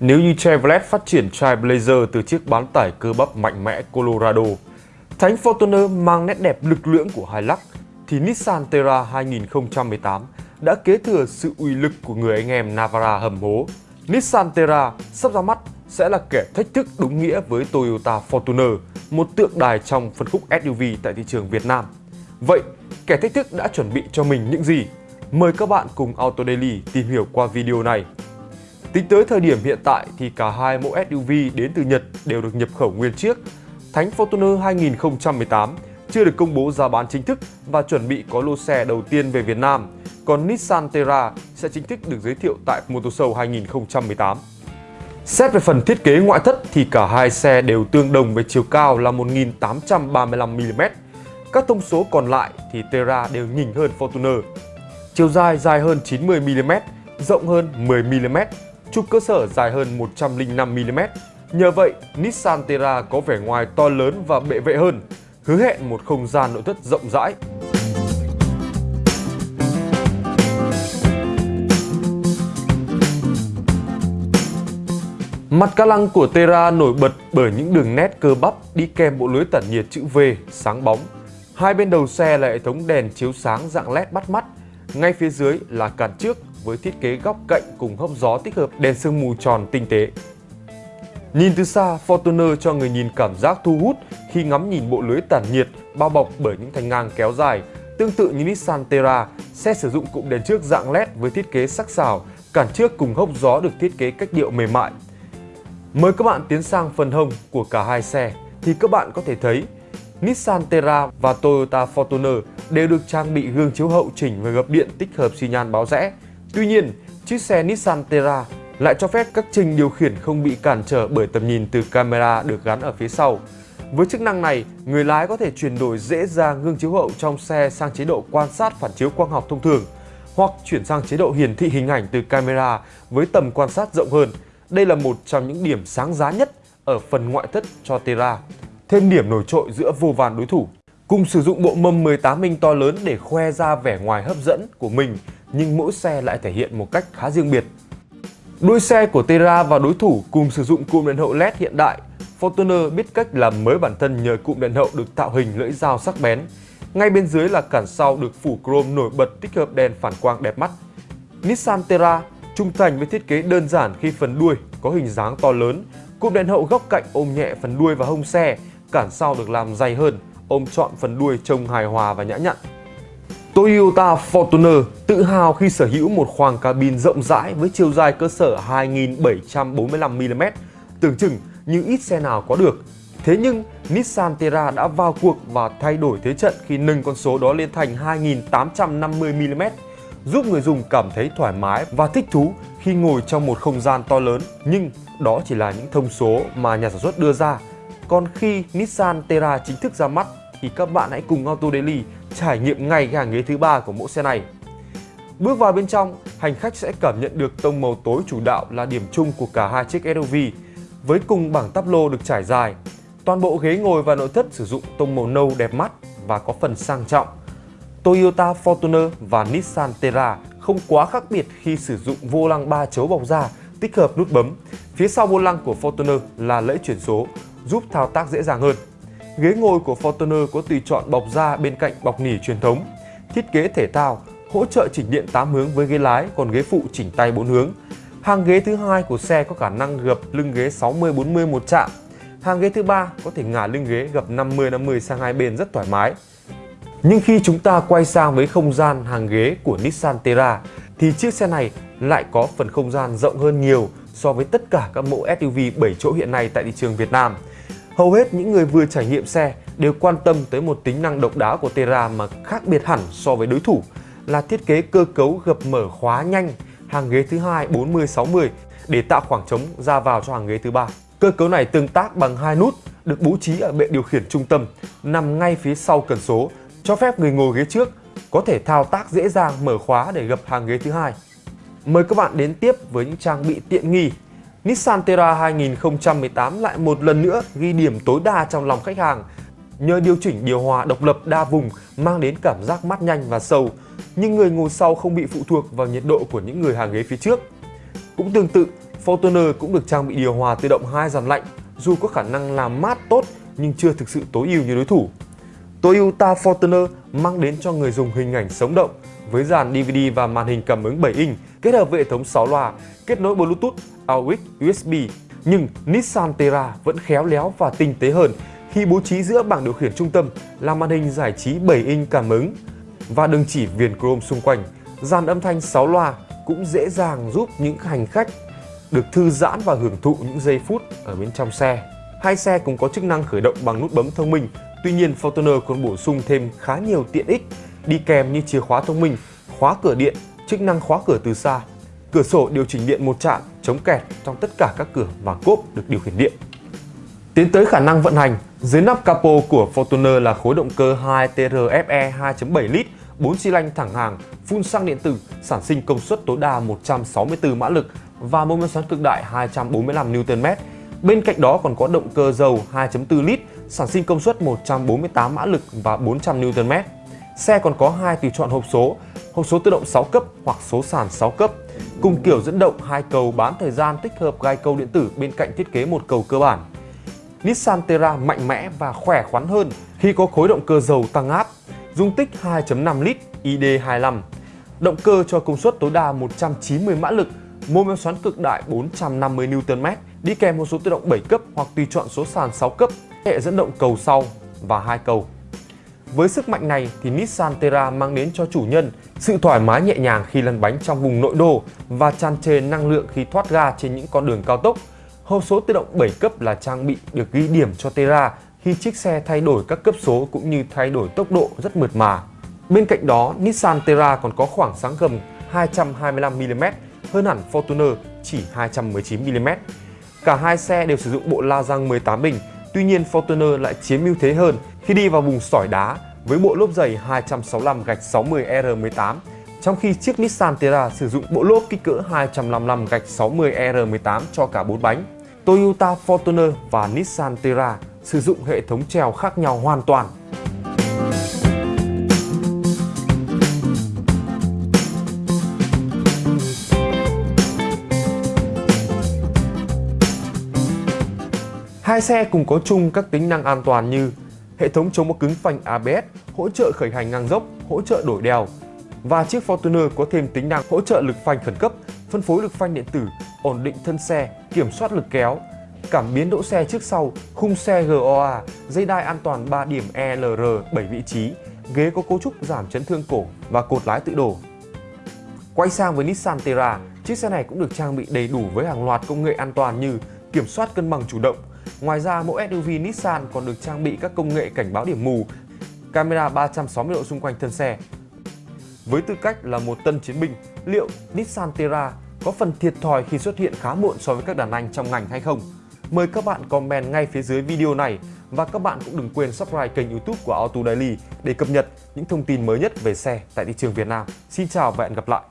Nếu như Chevrolet phát triển Trailblazer từ chiếc bán tải cơ bắp mạnh mẽ Colorado, Thánh Fortuner mang nét đẹp lực lưỡng của Hilux, thì Nissan Terra 2018 đã kế thừa sự uy lực của người anh em Navara hầm hố. Nissan Terra sắp ra mắt sẽ là kẻ thách thức đúng nghĩa với Toyota Fortuner, một tượng đài trong phân khúc SUV tại thị trường Việt Nam. Vậy, kẻ thách thức đã chuẩn bị cho mình những gì? Mời các bạn cùng Auto Daily tìm hiểu qua video này. Tính tới thời điểm hiện tại thì cả hai mẫu SUV đến từ Nhật đều được nhập khẩu nguyên chiếc. Thánh Fortuner 2018 chưa được công bố giá bán chính thức và chuẩn bị có lô xe đầu tiên về Việt Nam. Còn Nissan Terra sẽ chính thức được giới thiệu tại Motoshow 2018. Xét về phần thiết kế ngoại thất thì cả hai xe đều tương đồng về chiều cao là 1835mm. Các thông số còn lại thì Terra đều nhỉnh hơn Fortuner. Chiều dài dài hơn 90mm, rộng hơn 10mm, trục cơ sở dài hơn 105mm. Nhờ vậy, Nissan Terra có vẻ ngoài to lớn và bệ vệ hơn, hứa hẹn một không gian nội thất rộng rãi. Mặt ca lăng của Terra nổi bật bởi những đường nét cơ bắp đi kèm bộ lưới tản nhiệt chữ V sáng bóng. Hai bên đầu xe là hệ thống đèn chiếu sáng dạng LED bắt mắt. Ngay phía dưới là cản trước với thiết kế góc cạnh cùng hốc gió tích hợp đèn sương mù tròn tinh tế. Nhìn từ xa, Fortuner cho người nhìn cảm giác thu hút khi ngắm nhìn bộ lưới tản nhiệt bao bọc bởi những thanh ngang kéo dài. Tương tự như Nissan Terra, xe sử dụng cụm đèn trước dạng LED với thiết kế sắc sảo, cản trước cùng hốc gió được thiết kế cách điệu mềm mại. Mời các bạn tiến sang phần hông của cả hai xe thì các bạn có thể thấy Nissan Terra và Toyota Fortuner đều được trang bị gương chiếu hậu chỉnh và gập điện tích hợp xi nhan báo rẽ. Tuy nhiên, chiếc xe Nissan Terra lại cho phép các trình điều khiển không bị cản trở bởi tầm nhìn từ camera được gắn ở phía sau. Với chức năng này, người lái có thể chuyển đổi dễ dàng gương chiếu hậu trong xe sang chế độ quan sát phản chiếu quang học thông thường hoặc chuyển sang chế độ hiển thị hình ảnh từ camera với tầm quan sát rộng hơn. Đây là một trong những điểm sáng giá nhất ở phần ngoại thất cho Terra. Thêm điểm nổi trội giữa vô vàn đối thủ. Cùng sử dụng bộ mâm 18 inch to lớn để khoe ra vẻ ngoài hấp dẫn của mình, nhưng mỗi xe lại thể hiện một cách khá riêng biệt. Đuôi xe của Terra và đối thủ cùng sử dụng cụm đèn hậu LED hiện đại. Fortuner biết cách làm mới bản thân nhờ cụm đèn hậu được tạo hình lưỡi dao sắc bén. Ngay bên dưới là cản sau được phủ chrome nổi bật tích hợp đèn phản quang đẹp mắt. Nissan Terra trung thành với thiết kế đơn giản khi phần đuôi có hình dáng to lớn, cụm đèn hậu góc cạnh ôm nhẹ phần đuôi và hông xe, cản sau được làm dày hơn, ôm trọn phần đuôi trông hài hòa và nhã nhặn. Toyota Fortuner tự hào khi sở hữu một khoang cabin rộng rãi với chiều dài cơ sở 2.745 mm, tưởng chừng như ít xe nào có được. Thế nhưng Nissan Terra đã vào cuộc và thay đổi thế trận khi nâng con số đó lên thành 2.850 mm, giúp người dùng cảm thấy thoải mái và thích thú khi ngồi trong một không gian to lớn. Nhưng đó chỉ là những thông số mà nhà sản xuất đưa ra. Còn khi Nissan Terra chính thức ra mắt thì các bạn hãy cùng Auto Daily trải nghiệm ngay cái hàng ghế thứ ba của mẫu xe này. Bước vào bên trong, hành khách sẽ cảm nhận được tông màu tối chủ đạo là điểm chung của cả hai chiếc SUV với cùng bảng táp lô được trải dài. Toàn bộ ghế ngồi và nội thất sử dụng tông màu nâu đẹp mắt và có phần sang trọng. Toyota Fortuner và Nissan Terra không quá khác biệt khi sử dụng vô lăng 3 chấu bọc da tích hợp nút bấm. Phía sau vô lăng của Fortuner là lẫy chuyển số, giúp thao tác dễ dàng hơn. Ghế ngồi của Fortuner có tùy chọn bọc da bên cạnh bọc nỉ truyền thống, thiết kế thể thao, hỗ trợ chỉnh điện 8 hướng với ghế lái, còn ghế phụ chỉnh tay 4 hướng. Hàng ghế thứ hai của xe có khả năng gập lưng ghế 60-40 một chạm. Hàng ghế thứ ba có thể ngả lưng ghế gập 50-50 sang hai bên rất thoải mái. Nhưng khi chúng ta quay sang với không gian hàng ghế của Nissan Terra thì chiếc xe này lại có phần không gian rộng hơn nhiều so với tất cả các mẫu SUV 7 chỗ hiện nay tại thị trường Việt Nam. Hầu hết những người vừa trải nghiệm xe đều quan tâm tới một tính năng độc đáo của Terra mà khác biệt hẳn so với đối thủ, là thiết kế cơ cấu gập mở khóa nhanh, hàng ghế thứ hai 40-60 để tạo khoảng trống ra vào cho hàng ghế thứ ba. Cơ cấu này tương tác bằng hai nút, được bố trí ở bệ điều khiển trung tâm, nằm ngay phía sau cần số, cho phép người ngồi ghế trước có thể thao tác dễ dàng mở khóa để gập hàng ghế thứ hai. Mời các bạn đến tiếp với những trang bị tiện nghi Nissan Terra 2018 lại một lần nữa ghi điểm tối đa trong lòng khách hàng nhờ điều chỉnh điều hòa độc lập đa vùng mang đến cảm giác mát nhanh và sâu nhưng người ngồi sau không bị phụ thuộc vào nhiệt độ của những người hàng ghế phía trước. Cũng tương tự, Fortuner cũng được trang bị điều hòa tự động hai dàn lạnh, dù có khả năng làm mát tốt nhưng chưa thực sự tối ưu như đối thủ. Toyota Fortuner mang đến cho người dùng hình ảnh sống động với dàn DVD và màn hình cảm ứng 7 inch kết hợp với hệ thống 6 loa, kết nối Bluetooth, AUX, USB. Nhưng Nissan Terra vẫn khéo léo và tinh tế hơn khi bố trí giữa bảng điều khiển trung tâm là màn hình giải trí 7 inch cảm ứng và đường chỉ viền chrome xung quanh. Dàn âm thanh 6 loa cũng dễ dàng giúp những hành khách được thư giãn và hưởng thụ những giây phút ở bên trong xe. Hai xe cũng có chức năng khởi động bằng nút bấm thông minh. Tuy nhiên, Fortuner còn bổ sung thêm khá nhiều tiện ích đi kèm như chìa khóa thông minh, khóa cửa điện, chức năng khóa cửa từ xa, cửa sổ điều chỉnh điện một chạm, chống kẹt trong tất cả các cửa và cốp được điều khiển điện. Tiến tới khả năng vận hành, dưới nắp capo của Fortuner là khối động cơ 2TRFE 2.7 lít 4 xi lanh thẳng hàng, phun xăng điện tử, sản sinh công suất tối đa 164 mã lực và mô men xoắn cực đại 245 Nm. Bên cạnh đó còn có động cơ dầu 2.4 lít, sản sinh công suất 148 mã lực và 400 Nm. Xe còn có hai tùy chọn hộp số, hộp số tự động 6 cấp hoặc số sàn 6 cấp, cùng kiểu dẫn động hai cầu bán thời gian tích hợp gai câu điện tử bên cạnh thiết kế một cầu cơ bản. Nissan Terra mạnh mẽ và khỏe khoắn hơn khi có khối động cơ dầu tăng áp, dung tích 2.5 lít ID25, động cơ cho công suất tối đa 190 mã lực, mô men xoắn cực đại 450 Nm, đi kèm một số tự động 7 cấp hoặc tùy chọn số sàn 6 cấp, hệ dẫn động cầu sau và hai cầu. Với sức mạnh này thì Nissan Terra mang đến cho chủ nhân sự thoải mái nhẹ nhàng khi lăn bánh trong vùng nội đô và tràn trề năng lượng khi thoát ga trên những con đường cao tốc. Hộp số tự động 7 cấp là trang bị được ghi điểm cho Terra khi chiếc xe thay đổi các cấp số cũng như thay đổi tốc độ rất mượt mà. Bên cạnh đó, Nissan Terra còn có khoảng sáng gầm 225mm hơn hẳn Fortuner chỉ 219mm. Cả hai xe đều sử dụng bộ la răng 18 bình, tuy nhiên Fortuner lại chiếm ưu thế hơn khi đi vào vùng sỏi đá với bộ lốp dày 265 gạch 60 R18 trong khi chiếc Nissan Terra sử dụng bộ lốp kích cỡ 255 gạch 60 R18 cho cả 4 bánh. Toyota Fortuner và Nissan Terra sử dụng hệ thống treo khác nhau hoàn toàn. Hai xe cùng có chung các tính năng an toàn như hệ thống chống bó cứng phanh ABS, hỗ trợ khởi hành ngang dốc, hỗ trợ đổi đèo. Và chiếc Fortuner có thêm tính năng hỗ trợ lực phanh khẩn cấp, phân phối lực phanh điện tử, ổn định thân xe, kiểm soát lực kéo, cảm biến đỗ xe trước sau, khung xe GOA, dây đai an toàn 3 điểm ELR 7 vị trí, ghế có cấu trúc giảm chấn thương cổ và cột lái tự đổ. Quay sang với Nissan Terra, chiếc xe này cũng được trang bị đầy đủ với hàng loạt công nghệ an toàn như kiểm soát cân bằng chủ động, Ngoài ra, mẫu SUV Nissan còn được trang bị các công nghệ cảnh báo điểm mù, camera 360 độ xung quanh thân xe. Với tư cách là một tân chiến binh, liệu Nissan Terra có phần thiệt thòi khi xuất hiện khá muộn so với các đàn anh trong ngành hay không? Mời các bạn comment ngay phía dưới video này và các bạn cũng đừng quên subscribe kênh youtube của Auto Daily để cập nhật những thông tin mới nhất về xe tại thị trường Việt Nam. Xin chào và hẹn gặp lại!